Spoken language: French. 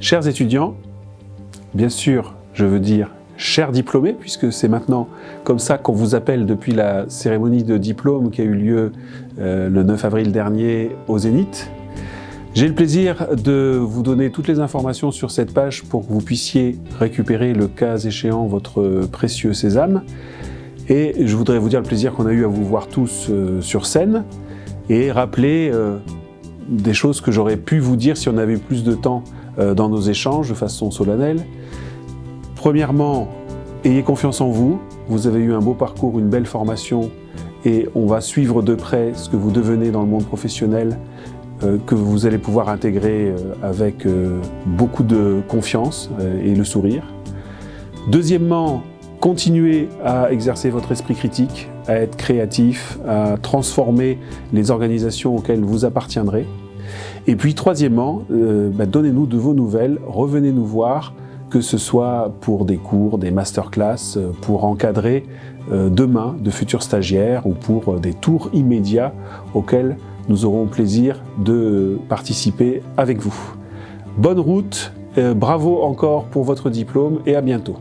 Chers étudiants, bien sûr, je veux dire chers diplômés, puisque c'est maintenant comme ça qu'on vous appelle depuis la cérémonie de diplôme qui a eu lieu euh, le 9 avril dernier au Zénith. J'ai le plaisir de vous donner toutes les informations sur cette page pour que vous puissiez récupérer le cas échéant votre précieux sésame. Et je voudrais vous dire le plaisir qu'on a eu à vous voir tous euh, sur scène et rappeler euh, des choses que j'aurais pu vous dire si on avait plus de temps dans nos échanges de façon solennelle. Premièrement, ayez confiance en vous. Vous avez eu un beau parcours, une belle formation et on va suivre de près ce que vous devenez dans le monde professionnel euh, que vous allez pouvoir intégrer euh, avec euh, beaucoup de confiance et le sourire. Deuxièmement, continuez à exercer votre esprit critique, à être créatif, à transformer les organisations auxquelles vous appartiendrez. Et puis troisièmement, bah, donnez-nous de vos nouvelles, revenez nous voir, que ce soit pour des cours, des masterclass, euh, pour encadrer euh, demain de futurs stagiaires ou pour euh, des tours immédiats auxquels nous aurons plaisir de participer avec vous. Bonne route, bravo encore pour votre diplôme et à bientôt.